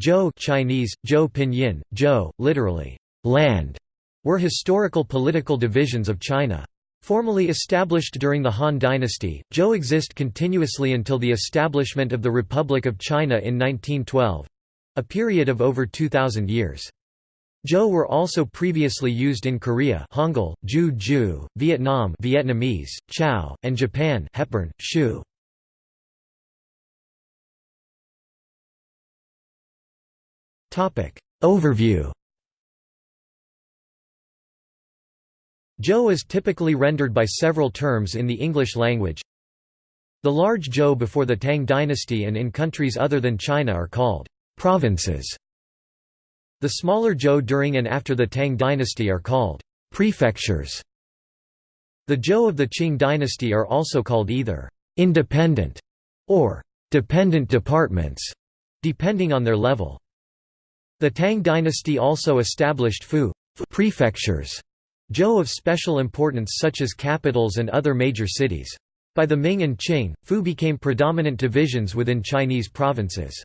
Zhou Chinese, Zhou Pinyin, Zhou, literally, land, were historical political divisions of China. Formally established during the Han Dynasty, Zhou exist continuously until the establishment of the Republic of China in 1912—a period of over 2,000 years. Zhou were also previously used in Korea Hangul, Ju Ju, Vietnam Vietnamese, Chao, and Japan Hepburn, Shu. Overview Zhou is typically rendered by several terms in the English language. The large Zhou before the Tang dynasty and in countries other than China are called provinces. The smaller Zhou during and after the Tang dynasty are called prefectures. The Zhou of the Qing dynasty are also called either independent or dependent departments, depending on their level. The Tang dynasty also established Fu prefectures Zhou of special importance such as capitals and other major cities. By the Ming and Qing, Fu became predominant divisions within Chinese provinces.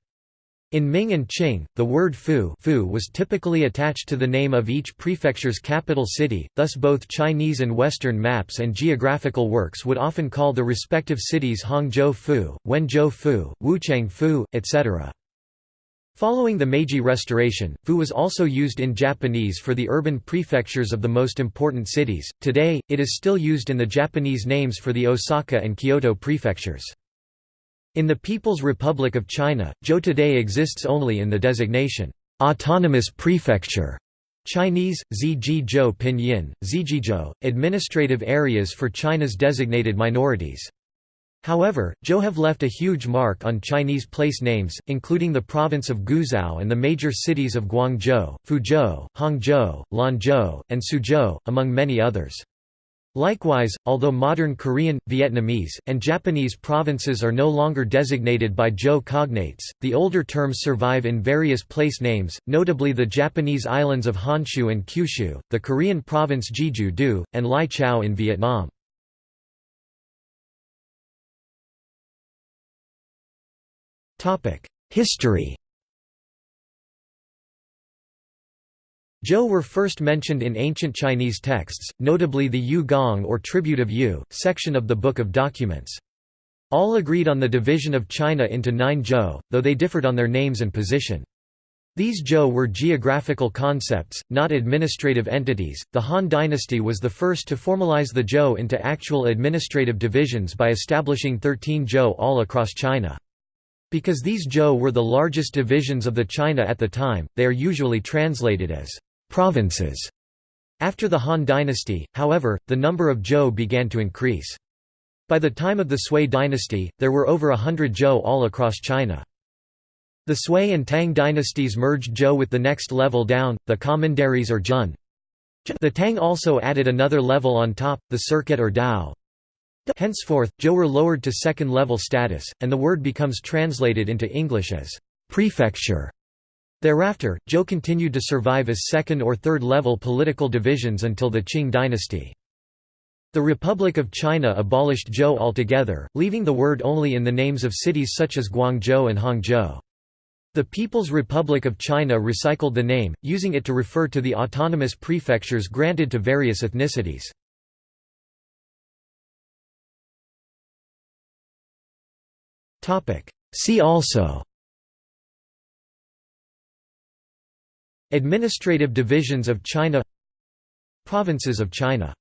In Ming and Qing, the word Fu, Fu was typically attached to the name of each prefecture's capital city, thus both Chinese and Western maps and geographical works would often call the respective cities Hangzhou Fu, Wenzhou Fu, Wuchang Fu, etc. Following the Meiji Restoration, fu was also used in Japanese for the urban prefectures of the most important cities. Today, it is still used in the Japanese names for the Osaka and Kyoto prefectures. In the People's Republic of China, Zhou today exists only in the designation, autonomous prefecture. Chinese, Zizhizhou Pinyin, Zizhizhou, administrative areas for China's designated minorities. However, Zhou have left a huge mark on Chinese place names, including the province of Guizhou and the major cities of Guangzhou, Fuzhou, Hangzhou, Lanzhou, and Suzhou, among many others. Likewise, although modern Korean, Vietnamese, and Japanese provinces are no longer designated by Zhou cognates, the older terms survive in various place names, notably the Japanese islands of Honshu and Kyushu, the Korean province Jeju-do, and Lai Chau in Vietnam. History Zhou were first mentioned in ancient Chinese texts, notably the Yu Gong or Tribute of Yu, section of the Book of Documents. All agreed on the division of China into nine Zhou, though they differed on their names and position. These Zhou were geographical concepts, not administrative entities. The Han dynasty was the first to formalize the Zhou into actual administrative divisions by establishing 13 Zhou all across China. Because these Zhou were the largest divisions of the China at the time, they are usually translated as provinces. After the Han dynasty, however, the number of Zhou began to increase. By the time of the Sui dynasty, there were over a hundred Zhou all across China. The Sui and Tang dynasties merged Zhou with the next level down, the commanderies or Jun. The Tang also added another level on top, the circuit or Dao. Henceforth, Zhou were lowered to second-level status, and the word becomes translated into English as «prefecture». Thereafter, Zhou continued to survive as second- or third-level political divisions until the Qing dynasty. The Republic of China abolished Zhou altogether, leaving the word only in the names of cities such as Guangzhou and Hangzhou. The People's Republic of China recycled the name, using it to refer to the autonomous prefectures granted to various ethnicities. See also. Administrative divisions of China. Provinces of China